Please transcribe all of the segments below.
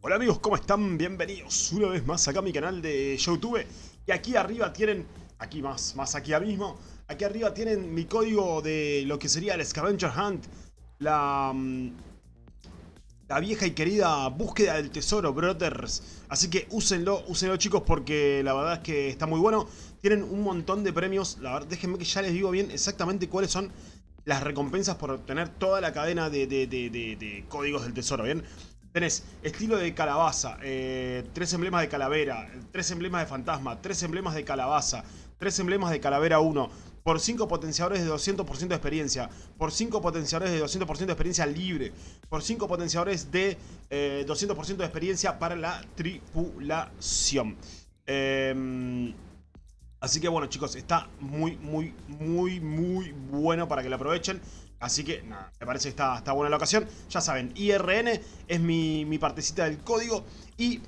Hola amigos, ¿cómo están? Bienvenidos una vez más acá a mi canal de YouTube. Y aquí arriba tienen, aquí más, más aquí mismo, aquí arriba tienen mi código de lo que sería el Scavenger Hunt. La, mm, la vieja y querida búsqueda del tesoro, brothers. Así que úsenlo, úsenlo chicos porque la verdad es que está muy bueno. Tienen un montón de premios, la verdad, déjenme que ya les digo bien exactamente cuáles son las recompensas por obtener toda la cadena de, de códigos del tesoro, ¿bien? Tenés estilo de calabaza, eh, tres emblemas de calavera, tres emblemas de fantasma, tres emblemas de calabaza, tres emblemas de calavera 1, por 5 potenciadores de 200% de experiencia, por 5 potenciadores de 200% de experiencia libre, por 5 potenciadores de 200% eh, de experiencia para la tripulación. Em, así que bueno chicos, está muy, muy, muy, muy bueno para que lo aprovechen. Así que, nada, me parece que está, está buena la ocasión. Ya saben, IRN es mi, mi partecita del código y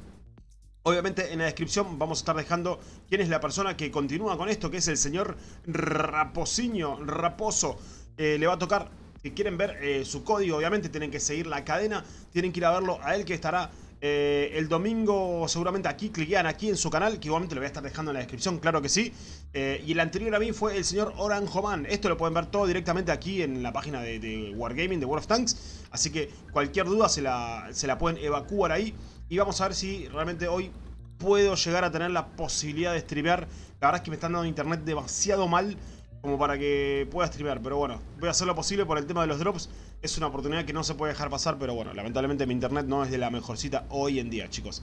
Obviamente en la descripción vamos a estar dejando quién es la persona que continúa con esto, que es el señor Raposiño, Raposo. Eh, le va a tocar, si quieren ver eh, su código, obviamente tienen que seguir la cadena, tienen que ir a verlo a él que estará eh, el domingo seguramente aquí, cliquean aquí en su canal, que igualmente lo voy a estar dejando en la descripción, claro que sí. Eh, y el anterior a mí fue el señor Oranjoman. Esto lo pueden ver todo directamente aquí en la página de, Wargaming, de World of Tanks. Así que cualquier duda se la, se la pueden evacuar ahí. Y vamos a ver si realmente hoy puedo llegar a tener la posibilidad de streamear. La verdad es que me están dando internet demasiado mal como para que pueda streamear. Pero bueno, voy a hacer lo posible por el tema de los drops. Es una oportunidad que no se puede dejar pasar, pero bueno, lamentablemente mi internet no es de la mejorcita hoy en día, chicos.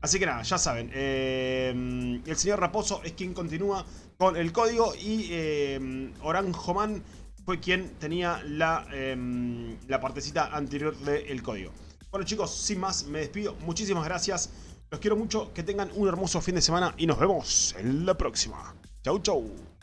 Así que nada, ya saben, eh, el señor Raposo es quien continúa con el código y eh, Oranjoman fue quien tenía la, eh, la partecita anterior del código. Bueno chicos, sin más, me despido. Muchísimas gracias. Los quiero mucho, que tengan un hermoso fin de semana y nos vemos en la próxima. Chau, chau.